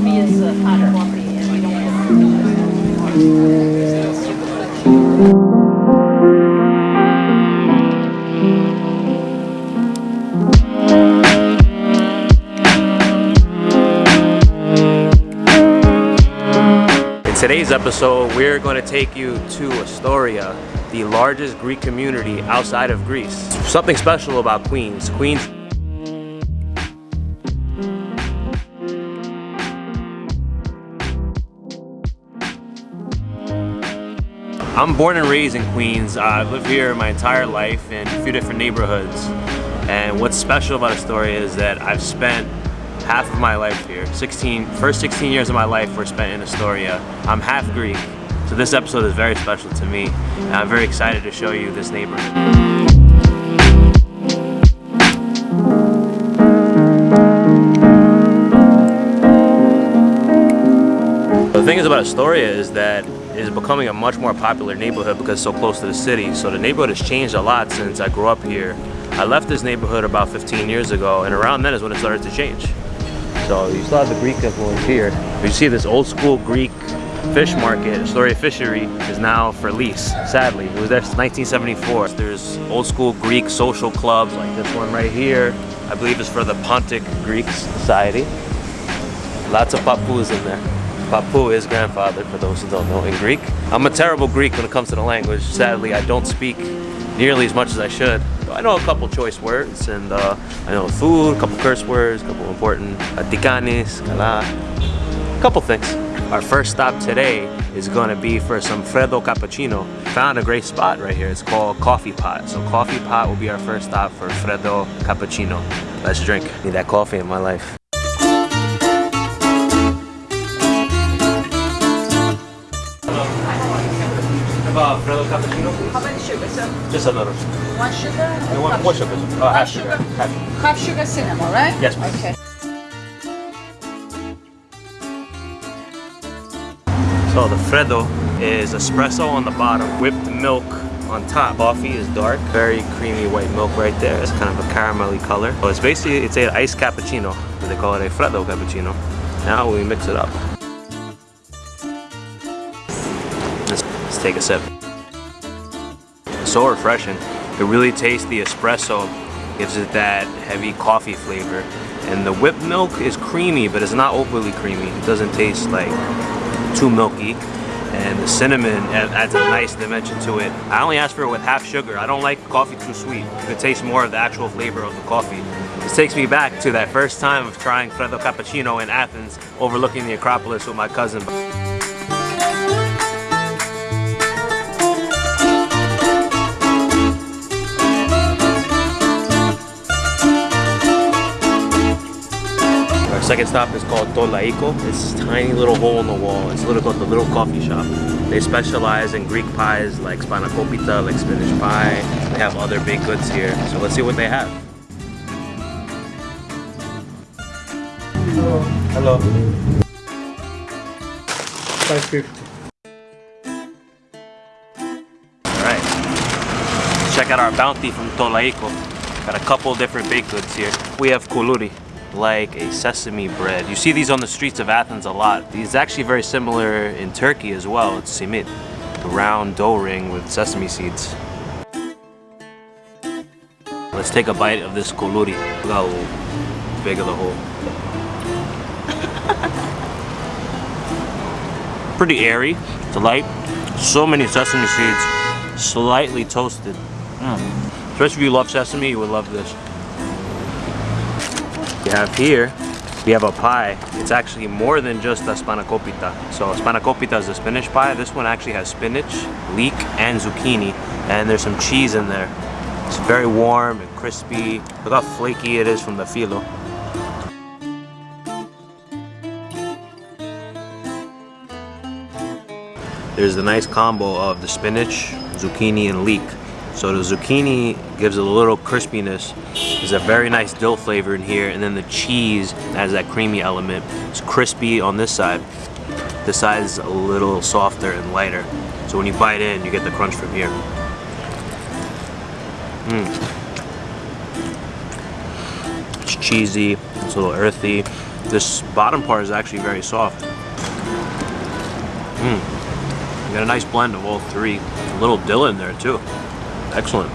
In today's episode, we're going to take you to Astoria, the largest Greek community outside of Greece. Something special about Queens. Queens I'm born and raised in Queens. I've lived here my entire life in a few different neighborhoods. And what's special about Astoria is that I've spent half of my life here. 16, first 16 years of my life were spent in Astoria. I'm half Greek, so this episode is very special to me. And I'm very excited to show you this neighborhood. The thing is about Astoria is that is becoming a much more popular neighborhood because it's so close to the city. So the neighborhood has changed a lot since I grew up here. I left this neighborhood about 15 years ago and around then is when it started to change. So you still have the Greek influence here. You see this old school Greek fish market, Astoria Fishery, is now for lease, sadly. It was there since 1974. There's old school Greek social clubs like this one right here. I believe is for the Pontic Greek Society. Lots of papus in there. Papu is grandfather, for those who don't know, in Greek. I'm a terrible Greek when it comes to the language. Sadly, I don't speak nearly as much as I should. I know a couple choice words, and uh, I know food, a couple curse words, a couple important atikanis, kala, a couple things. Our first stop today is gonna be for some Freddo Cappuccino. Found a great spot right here. It's called Coffee Pot. So Coffee Pot will be our first stop for Freddo Cappuccino. Let's drink. Need that coffee in my life. Cappuccino, please. How many sugar, sir? Just a little. One sugar? One, one sugar. Uh, half sugar. sugar. Half. Half sugar cinnamon, right? Yes, please. Okay. So the Freddo is espresso on the bottom, whipped milk on top. Coffee is dark, very creamy white milk right there. It's kind of a caramelly color. So it's basically, it's an iced cappuccino. They call it a Freddo cappuccino. Now we mix it up. Let's, let's take a sip. So refreshing. It really tastes the espresso, gives it that heavy coffee flavor. And the whipped milk is creamy, but it's not overly creamy. It doesn't taste like too milky. And the cinnamon adds a nice dimension to it. I only asked for it with half sugar. I don't like coffee too sweet. You It tastes more of the actual flavor of the coffee. This takes me back to that first time of trying Freddo Cappuccino in Athens, overlooking the Acropolis with my cousin. Second stop is called Tolaiko. It's a tiny little hole in the wall. It's literally called the little coffee shop. They specialize in Greek pies like spanakopita, like spinach pie. They have other baked goods here. So let's see what they have. Hello. 550. Alright. Check out our bounty from Tolaiko. Got a couple different baked goods here. We have kuluri, like a sesame bread. You see these on the streets of Athens a lot. These are actually very similar in Turkey as well. It's simit, a round dough ring with sesame seeds. Let's take a bite of this kuluri. Look how big of the hole. Pretty airy, it's light. So many sesame seeds, slightly toasted. Mm. Especially if you love sesame, you would love this. We have here, we have a pie. It's actually more than just a spanakopita. So spanakopita is a spinach pie. This one actually has spinach, leek, and zucchini. And there's some cheese in there. It's very warm and crispy. Look how flaky it is from the filo. There's the nice combo of the spinach, zucchini, and leek. So the zucchini gives it a little crispiness. There's a very nice dill flavor in here, and then the cheese has that creamy element. It's crispy on this side. This side is a little softer and lighter. So when you bite in, you get the crunch from here. Mm. It's cheesy, it's a little earthy. This bottom part is actually very soft. Mmm. You got a nice blend of all three. A little dill in there too. Excellent.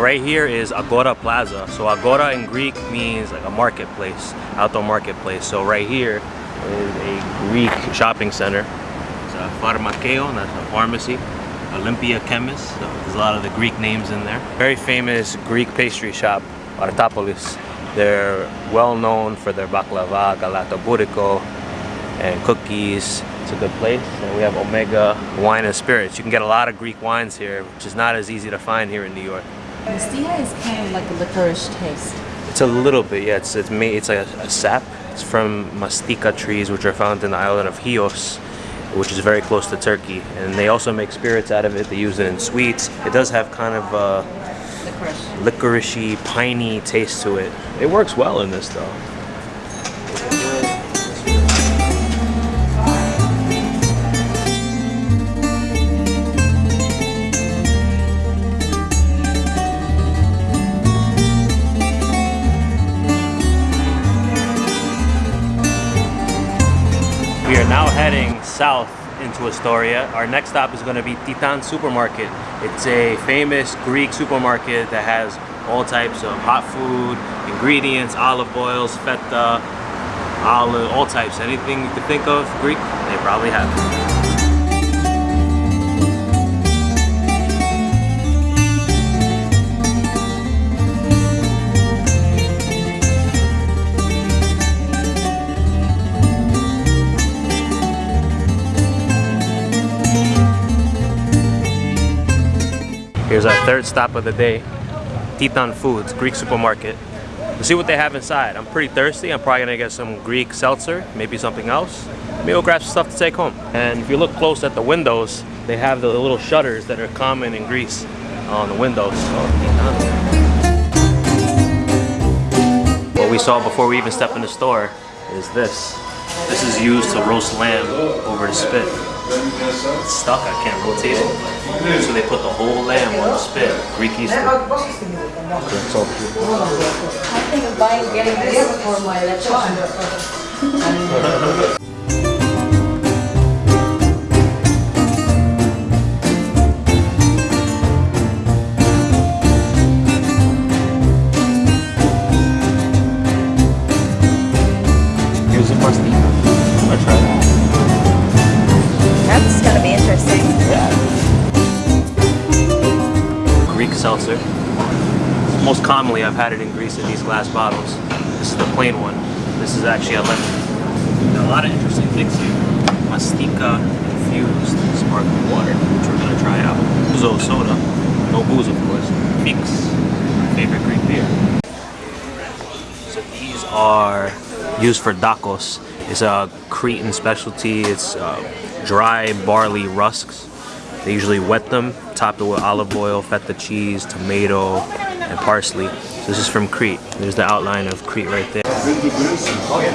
Right here is Agora Plaza. So Agora in Greek means like a marketplace, outdoor marketplace. So right here is a Greek shopping center. It's a pharmakeo, that's a pharmacy. Olympia Chemist, so there's a lot of the Greek names in there. Very famous Greek pastry shop, Artopolis. They're well known for their baklava, galaktoboureko, and cookies. It's a good place. And we have Omega Wine and Spirits. You can get a lot of Greek wines here, which is not as easy to find here in New York. Mastia is kind of like a licorice taste. It's a little bit, yeah. It's it's made. It's like a, a sap. It's from mastika trees, which are found in the island of Chios, which is very close to Turkey. And they also make spirits out of it. They use it in sweets. It does have kind of a Licorice. licoricey, piney taste to it. It works well in this though. South into Astoria. Our next stop is going to be Titan Supermarket. It's a famous Greek supermarket that has all types of hot food, ingredients, olive oils, feta, olive, all types. Anything you could think of Greek, they probably have Here's our third stop of the day, Titan Foods, Greek supermarket. Let's see what they have inside. I'm pretty thirsty. I'm probably gonna get some Greek seltzer, maybe something else. Maybe we'll grab some stuff to take home. And if you look close at the windows, they have the little shutters that are common in Greece on the windows. What we saw before we even stepped in the store is this. This is used to roast lamb over the spit. It's stuck, I can't rotate it. So they put the whole lamb on the spit. Greek Easter. It's so cute. I think of buying, getting this for my lechon. Most commonly, I've had it in Greece in these glass bottles. This is the plain one. This is actually a lemon. A lot of interesting things here. Mastika infused sparkling water, which we're gonna try out. Ouzo soda. No booze, of course. Mix, My favorite Greek beer. So these are used for dakos. It's a Cretan specialty. It's uh, dry barley rusks. They usually wet them, top it with olive oil, feta cheese, tomato, and parsley. So this is from Crete. There's the outline of Crete right there. Oh yeah.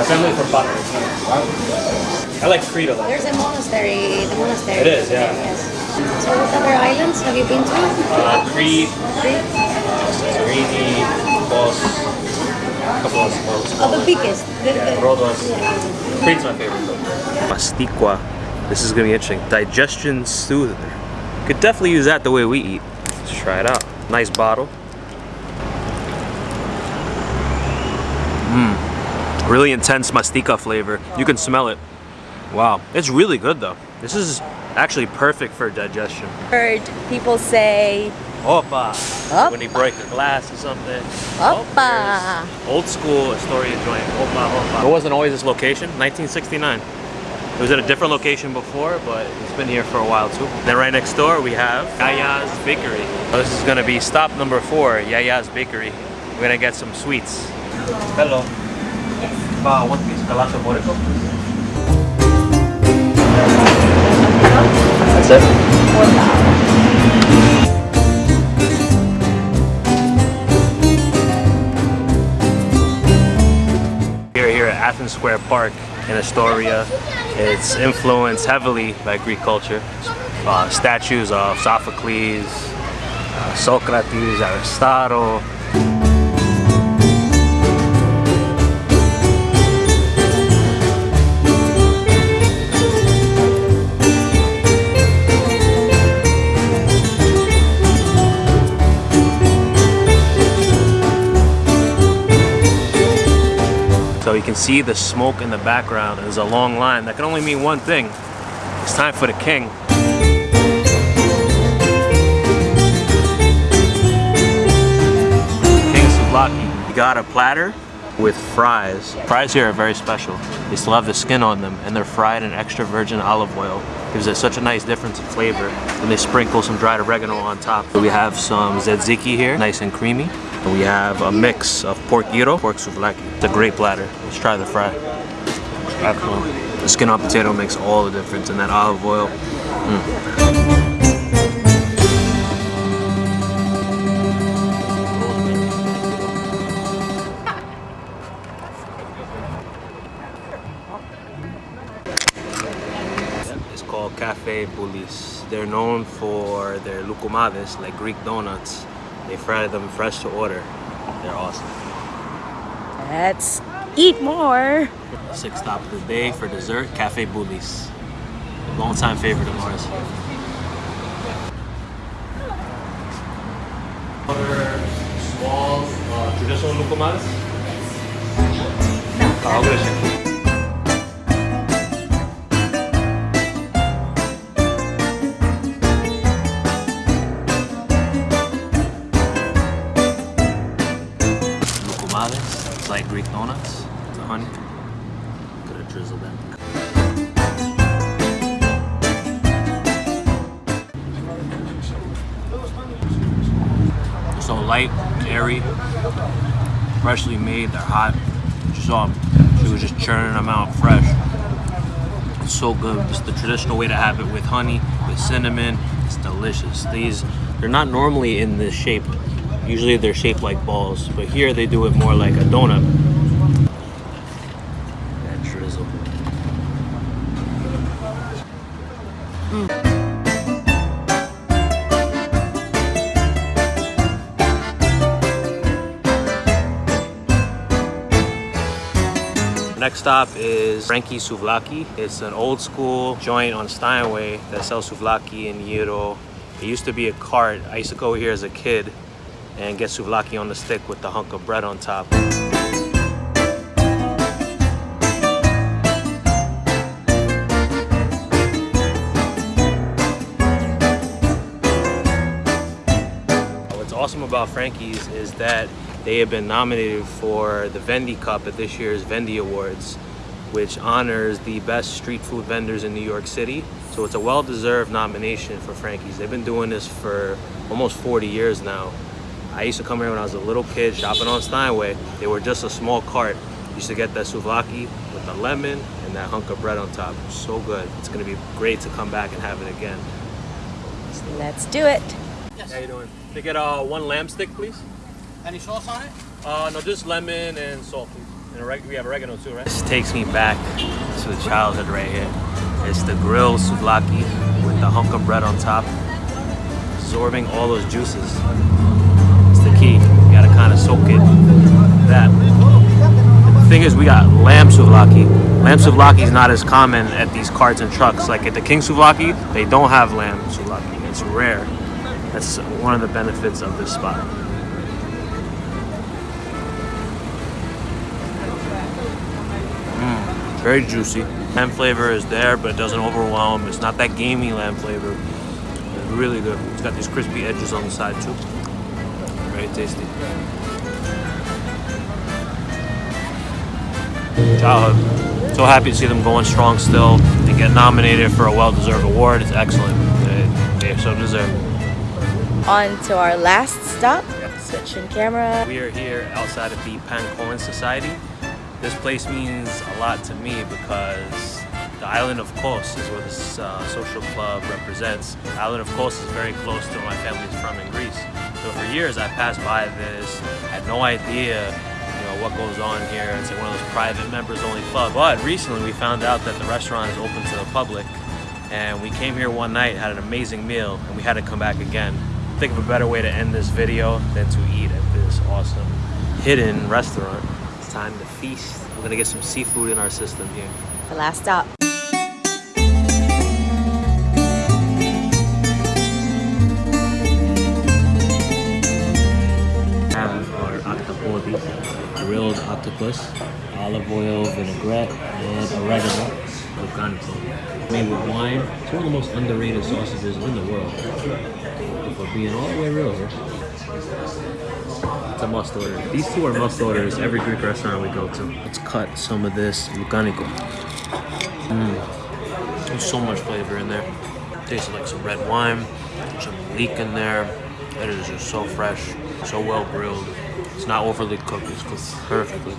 Assembly for butter. I like Crete a lot. There's a monastery, the monastery. It is, yeah. Yes. So what other islands have you been to? Uh, Crete, Crete? Santorini, Kos, a couple of small, Oh, the biggest. The, Yeah, Rhodos. yeah. Cream's my favorite. Masticua. This is gonna be interesting. Digestion soother. Could definitely use that the way we eat. Let's try it out. Nice bottle. Mmm. Really intense mastica flavor. You can smell it. Wow. It's really good though. This is actually perfect for digestion. Heard people say, Opa. Opa. When you break a glass or something. Opa. Oh, there's old school Astoria joint. Opa, opa. It wasn't always this location. 1969. It was at a different location before, but it's been here for a while too. Then right next door we have Yaya's Bakery. This is gonna be stop number four, Yaya's Bakery. We're gonna get some sweets. Hello. Yes. Uh, one piece galaktoboureko. That's it. Athens Square Park in Astoria, it's influenced heavily by Greek culture. Uh, statues of Sophocles, uh, Socrates, Aristotle. Can see the smoke in the background. There's a long line. That can only mean one thing. It's time for the king. King Souvlaki. You got a platter with fries. Fries here are very special. They still have the skin on them and they're fried in extra virgin olive oil. Gives it such a nice difference in flavor. And they sprinkle some dried oregano on top. So we have some tzatziki here, nice and creamy. And we have a mix of pork gyro, pork souvlaki. It's a great platter. Let's try the fry. Excellent. The skin on potato makes all the difference in that olive oil. Mm. It's called Cafe Boulis. They're known for their lukumades, like Greek donuts. They fry them fresh to order. They're awesome. let's eat more. Sixth stop of the day for dessert, Cafe Boulis. Long-time favorite of ours. Other small uh, traditional lukumades? Freshly made. They're hot. You saw 'em. She was just churning them out fresh. It's so good. Just the traditional way to have it with honey, with cinnamon. It's delicious. These, they're not normally in this shape. Usually they're shaped like balls, but here they do it more like a donut. Next stop is Frankie Souvlaki. It's an old school joint on Steinway that sells souvlaki and gyro. It used to be a cart. I used to go here as a kid and get souvlaki on the stick with the hunk of bread on top. What's awesome about Frankie's is that they have been nominated for the Vendy Cup at this year's Vendy Awards, which honors the best street food vendors in New York City. So it's a well-deserved nomination for Frankie's. They've been doing this for almost 40 years now. I used to come here when I was a little kid shopping on Steinway. They were just a small cart. Used to get that souvlaki with the lemon and that hunk of bread on top. So good. It's gonna be great to come back and have it again. Let's do it. How you doing? Can I get uh, one lamb stick, please? Any sauce on it? Uh, no, just lemon and salt, please. And oreg- we have oregano too, right? This takes me back to the childhood right here. It's the grilled souvlaki with the hunk of bread on top, absorbing all those juices. It's the key. You gotta kind of soak it. That. The thing is, we got lamb souvlaki. Lamb souvlaki is not as common at these carts and trucks. Like at the King souvlaki, they don't have lamb souvlaki. It's rare. That's one of the benefits of this spot. Mm, very juicy. Lamb flavor is there, but it doesn't overwhelm. It's not that gamey lamb flavor. It's really good. It's got these crispy edges on the side too. Very tasty. Childhood. So happy to see them going strong still and get nominated for a well-deserved award. It's excellent. They, they so deserve. On to our last stop. Switching camera. We are here outside of the Pancoan Society. This place means a lot to me because the island of Kos is where this uh, social club represents. The island of Kos is very close to where my family's from in Greece. So for years I passed by this, had no idea you know, what goes on here. It's like one of those private members only club. But recently we found out that the restaurant is open to the public and we came here one night, had an amazing meal, and we had to come back again. Think of a better way to end this video than to eat at this awesome hidden restaurant. It's time to feast. We're gonna get some seafood in our system here. The last stop. have our octopodi, grilled octopus, olive oil, vinaigrette, and oregano, loukaniko. Made with wine. It's one of the most underrated sausages in the world. If we're being all the way real here. It's a must order. These two are must orders every Greek restaurant we go to. Let's cut some of this loukaniko. Mmm. There's so much flavor in there. Tastes like some red wine, some leek in there. It is just so fresh, so well grilled. It's not overly cooked, it's cooked perfectly.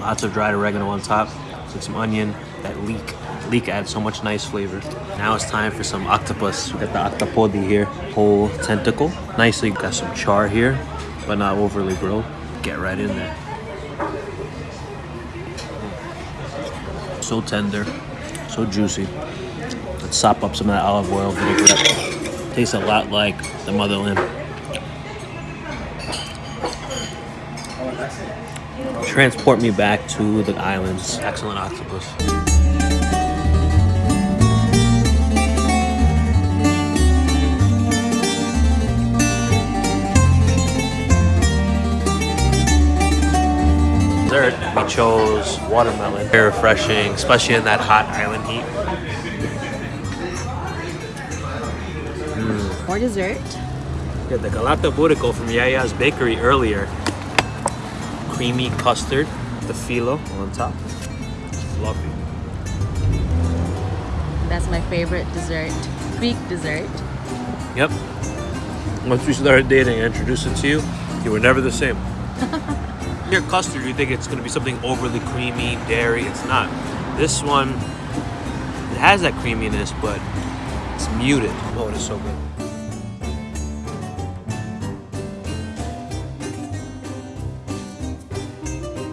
Lots of dried oregano on top, some onion, that leek. Leek adds so much nice flavor. Now it's time for some octopus. We got the octopodi here, whole tentacle. Nicely got some char here, but not overly grilled. Get right in there. So tender, so juicy. Let's sop up some of that olive oil vinaigrette. Tastes a lot like the motherland. Transport me back to the islands. Excellent octopus. Dessert, we chose watermelon. Very refreshing, especially in that hot island heat. Mm. More dessert. Get the galaktoboureko from Yaya's bakery earlier. Creamy custard, the filo on top. It's fluffy. That's my favorite dessert. Greek dessert. Yep. Once we started dating, I introduced it to you, you were never the same. Your custard, you think it's gonna be something overly creamy, dairy. It's not. This one, it has that creaminess, but it's muted. Oh, it is so good.